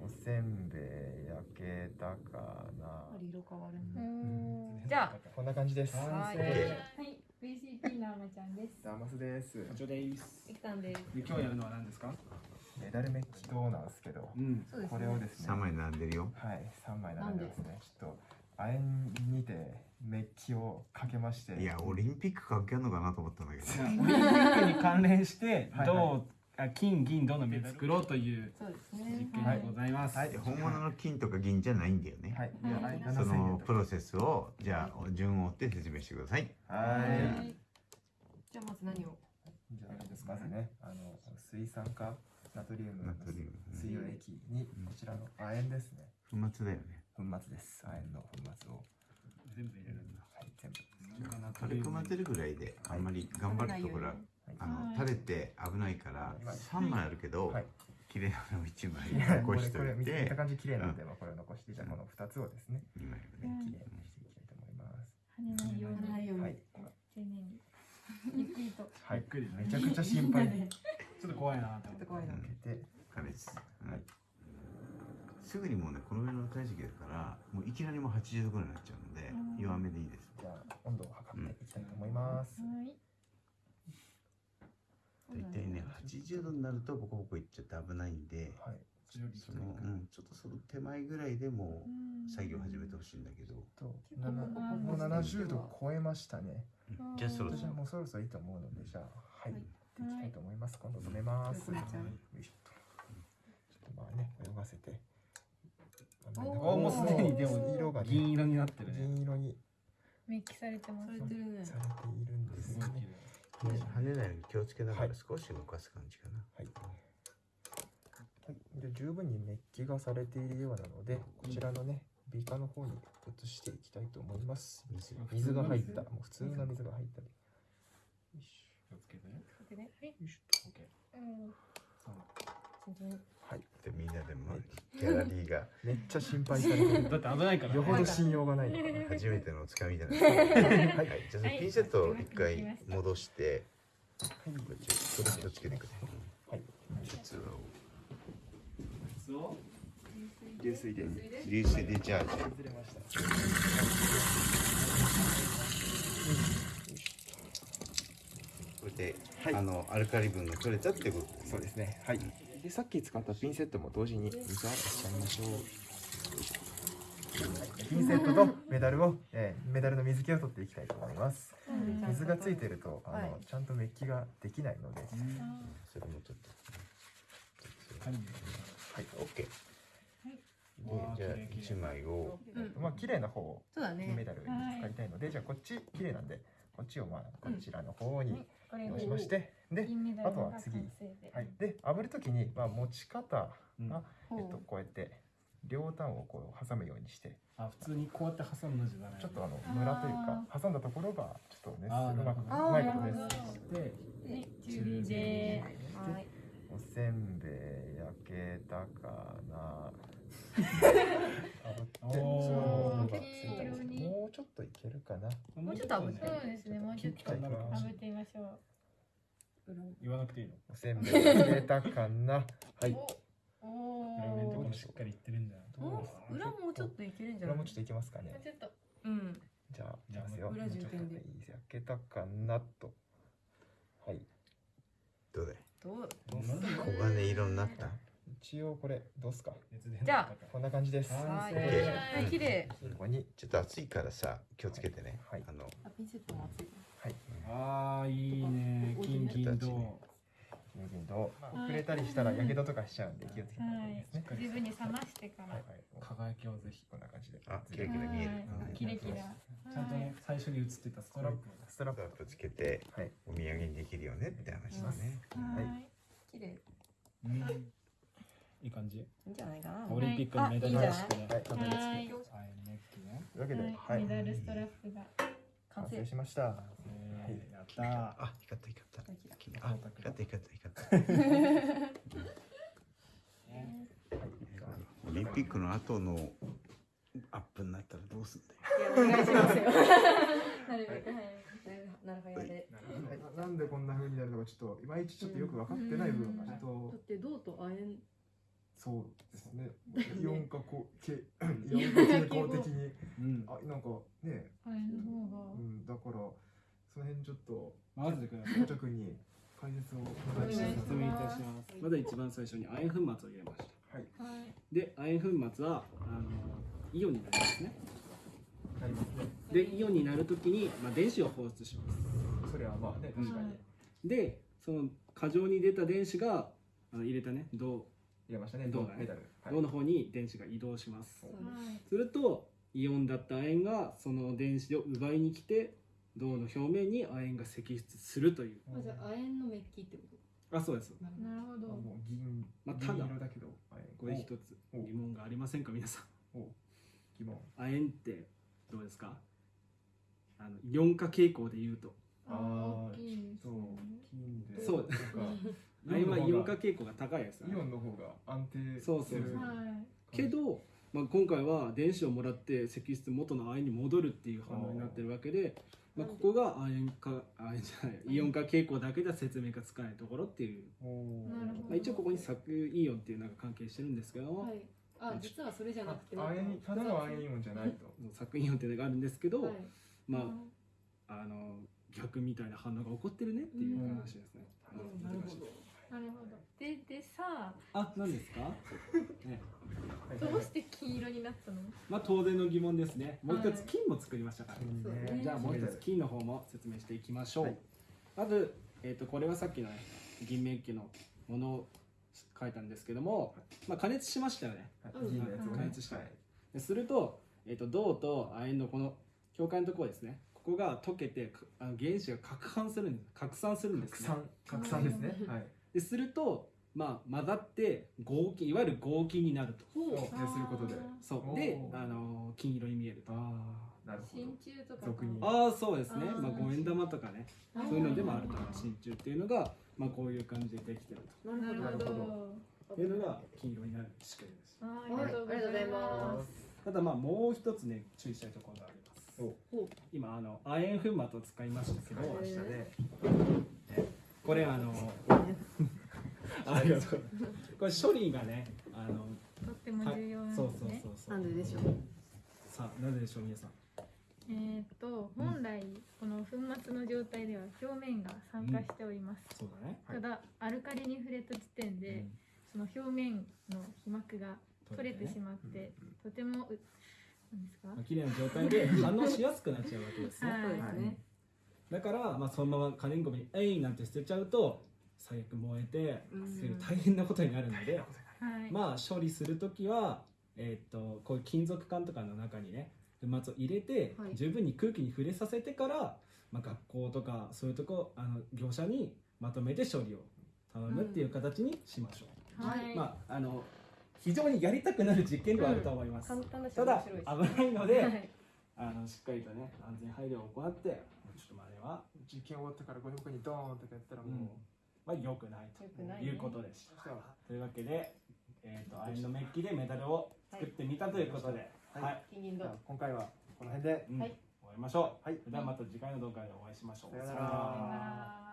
おせんべい焼けたかな。色変わるじゃあ。こんな感じです。はい。はい。はい、VCP のあまちゃんです。ダマスです。課長です。いきたんです。で今日やるのは何ですか？メダルメッキ銅なんですけどうん。これをですね3枚並んでるよ。はい。3枚並んでますね。ちょっと亜鉛にてメッキをかけまして。いやオリンピック関係あるのかなと思ったんだけど。オリンピックに関連してはいはい。銅あ金銀銅のメダル作ろうという実ね験でございます。はい。で本物の金とか銀じゃないんだよね、はい。はい。7000そのプロセスをじゃあ順を追って説明してください。はい。じゃあまず何を？じゃあまずねあの水酸化ナトリウムナトリウム。水溶液にこちらの亜鉛ですね。粉末だよね。粉末です。亜鉛の粉末を。全部入れるんだ。はい全部。軽く混ぜるぐらいであんまり頑張るとほらあのはい。垂れて危ないからはい3枚あるけど、はい。綺麗なのを1枚いやこれ残しとこれ見いてた感じ綺麗なんで、まあこれを残してじゃあこの2つをですね2枚綺麗にしていきたいと思います。跳ねないように。ない。丁寧に。ゆっくりと。はい。ゆっくりねめちゃくちゃ心配。ちょっと怖いなと思って。怖いなかけて。加熱、うんはい。すぐにもうねこのぐらいの体積だからもういきなりもう80度ぐらいになっちゃうので、うん。弱めでいいです。じゃあ温度を測っていきたいと思います、はい。大体ね80度になるとボコボコいっちゃって危ないんではい。その、うん、ちょっとその手前ぐらいでもう作業始めてほしいんだけど、ともう70度超えましたね。うん。じゃあそろそろ。じゃあもうそろそろいいと思うのでじゃあはい、はい。いきたいと思います。今度止めます、はいちゃうよいしょとちょっとまあね泳がせて。おあもうすでにでも色がね銀色になってるね。銀色に。メッキされてますされ。てるねされているんですね。ね跳ねないように気をつけながら少し動かす感じかな、はい、はい、で十分にメッキがされているようなのでこちらのねビーカーの方に移していきたいと思います水が入ったもう普通の水が入ったりよいし気をつけてね。でねはい。よしオッケー。うん。はい。でみんなでもギャラリーが。めっちゃ心配されてる。だって危ないからね。よほど信用がないのかな初めてのおつかみじゃないですか はい、じゃあピンセットを一回戻して。はい。こっちそれ気をつけてください。はい。実はそう。流水で。流水で。チャージ外れましたこれで、はい。あのアルカリ分が取れたってことですそうですね。はい。でさっき使ったピンセットも同時に水洗いしちゃいましょう。ピンセットとメダルを、えーメダルの水気を取っていきたいと思います。水がついてるとあの、はい。ちゃんとメッキができないので、それもちょっとはい。はい、オッケー。でじゃあ一枚を。うん。まあ綺麗な方をね。金メダルに使いたいので、じゃあこっち綺麗なんでこっちをまあこちらの方にこれ用意しまして、で、あとは次。はい、で炙る時にまあ持ち方が、うん。えっとこうやって両端をこう挟むようにして。あ普通にこうやって挟むのじゃダメ。ちょっとあのムラというか挟んだところがちょっとねうまくうまいことです。なるほどで。はい、中火で。はい。おせんべい焼けたかな けるかな。もうちょっと炙ってそうですね、もうちょっとはい炙ってみましょう。言わなくていいの？おせんべい焼けたかな。はい。おお裏面とー。かもしっかりいってるんじゃな裏もうちょっといけるんじゃない？裏もちょっといけますかね。ちょっと。うん。じゃあいきじゃあますよ。裏重点ではい焼けたかなと。はい。どうだいどう？黄金色になった？一応これどうすか？じゃあこんな感じです。はい綺麗ここにちょっと暑いからさ気をつけてね、はい。あのあピンセットも熱い。ああいいね。金銀銅。金銀と遅れたりしたらやけどとかしちゃうんで気をつけた方がいいですね十分に冷ましてから。はい。輝きをぜひ。こんな感じで。あキラキラ見える。はい。キラキラ。ちゃんとね最初に映ってたストラップを。ストラップ。ストラップつけてはい。お土産にできるよねって話だね、はい。綺麗。うんいい感じ？いいんじゃないかな。オリンピックのメダル。はいはいはいネックね。というわけでは、はい。いメダルストラップが。完完成成しました。えーやったー。あ光った光ったあ光った光った光ったオリンピックの後のアップになったらどうすんだよ。いやお願いしますよ。なるべく早いななんでこんな風になるのかちょっといまいちちょっとよ。く分かってない部分がちょっと、だって銅と亜鉛そうですね。イオン化こうけイオン化傾向的に。うん。あなんかね、あれの方が。うん、だからその辺ちょっとまずください。校長君に解説をお願いします。説明いたします。まず一番最初に亜鉛粉末を入れました。はい。はい。で亜鉛粉末はあのイオンになりますね。なりますねでイオンになるときに、まあ、電子を放出します。それはまあね確かに。でその過剰に出た電子があの入れたね銅入れましたね銅だねメダル。はい。銅の方に電子が移動します。そう。はい。するとイオンだった亜鉛がその電子を奪いに来て銅の表面に亜鉛が析出するという。あじゃあ亜鉛のメッキってこあそうです。となるほど。あもう銀まあただ銀色だけどはい。これ一つお疑問がありませんか皆さん。お疑問。亜鉛ってどうですか？あのイオン化傾向で言うと。あー大きいですそうね金で。そうなんか亜鉛はイオン化傾向が高いですよね。イオンの方が安定そうそうするはい。けど、まあ、今回は電子をもらって析出元の亜鉛に戻るっていう反応になってるわけで、まあ、ここが亜鉛化亜鉛じゃないイオン化傾向だけでは説明がつかないところっていう、おー。なるほど。まあ、一応ここに削イオンっていうのが関係してるんですけども、はい。あ実はそれじゃなくて。あ亜鉛ただの亜鉛イオンじゃないと。削イオンっていうのがあるんですけど、はい。まああの逆みたいな反応が起こってるねっていう話ですね。うん。なるほどなるほど。ででさあ、何ですか？ね、どうして金色になったの？まあ当然の疑問ですね。もう一はいつ金も作りましたから。金そうね。ねじゃあもう一つ金の方も説明していきましょう。はい。まず、えー、とこれはさっきの、ね、銀メッキのものを書いたんですけども、まあ、加熱しましたよね。はい。加熱したはい。ですると,、えー、と銅と亜鉛のこの境界のところですね。ここが溶けてかあの原子が拡散するんです。拡散するんです、ね、拡散。拡散ですね。はいですると、まあ、混ざって合金いわゆる合金になると。することで。そう。であの金色に見えると。ああなるほど。真鍮とか俗に。ああそうですね。まあ、五円玉とかね。そういうのでもあると。真鍮っていうのが、まあ、こういう感じでできてるなるほど。なるほど。とっていうのが金色になる仕組みです。あはいありがとうございます。ただまあもう一つね注意したいところがあります。今あの亜鉛粉末を使いましたけど。使いましたねこれあの ありがとう。これ処理がねあのとっても重要なんそうそうですねそうそう。なんででしょう？さあなぜでしょう皆さん。えーっと本来この粉末の状態では表面が酸化しております、そうだね。はい。ただアルカリに触れた時点で、うん。その表面の皮膜が取れてしまって、とてもうなんですか、まあ綺麗な状態で反応しやすくなっちゃうわけですね。はい。そうですねだから、まあ、そのまま可燃ごみに「えい!」なんて捨てちゃうと最悪燃えて大変なことになるので、はい、まあ処理する時は、えーっとこういう金属管とかの中にね粉末を入れて、はい。十分に空気に触れさせてから、まあ、学校とかそういうとこあの業者にまとめて処理を頼むっていう形にしましょう。はい、まああの非常にやりたくなる実験ではあると思います。簡単だしただ危ないので、はい。あのしっかりとね安全配慮を行ってちょっとまああれは、実験終わったからゴミ箱にドーンとかやったらもう、まあ、良くないということでした。さというわけで、えー、と亜鉛のメッキでメダルを作ってみたということで、はい。はい。今回はこの辺で。うん。はい。終わりましょう。はい。ではまた次回の動画でお会いしましょう。さよなら